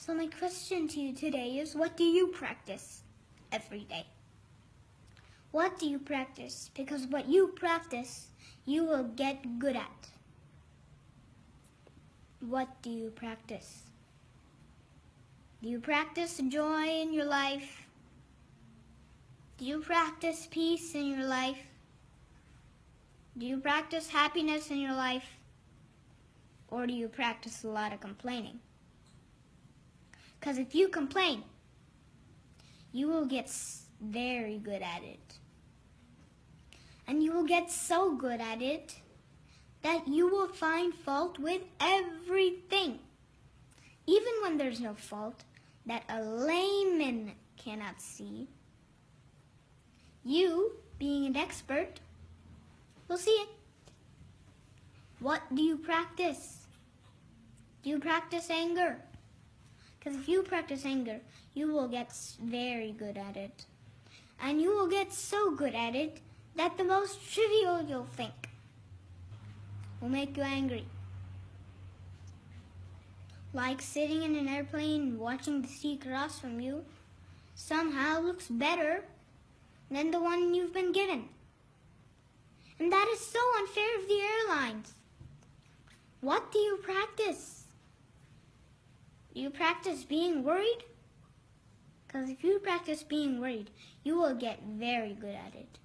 So my question to you today is what do you practice every day? What do you practice? Because what you practice, you will get good at. What do you practice? Do you practice joy in your life? Do you practice peace in your life? Do you practice happiness in your life? Or do you practice a lot of complaining? Because if you complain, you will get very good at it. And you will get so good at it that you will find fault with everything. Even when there's no fault that a layman cannot see, you, being an expert, will see it. What do you practice? Do you practice anger? Because if you practice anger, you will get very good at it. And you will get so good at it that the most trivial you'll think will make you angry. Like sitting in an airplane watching the sea cross from you somehow looks better than the one you've been given. And that is so unfair of the airlines. What do you practice? You practice being worried? Because if you practice being worried, you will get very good at it.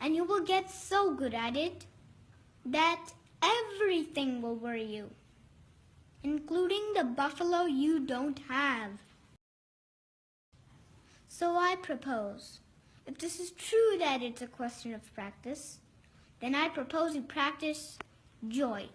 And you will get so good at it that everything will worry you, including the buffalo you don't have. So I propose, if this is true that it's a question of practice, then I propose you practice joy.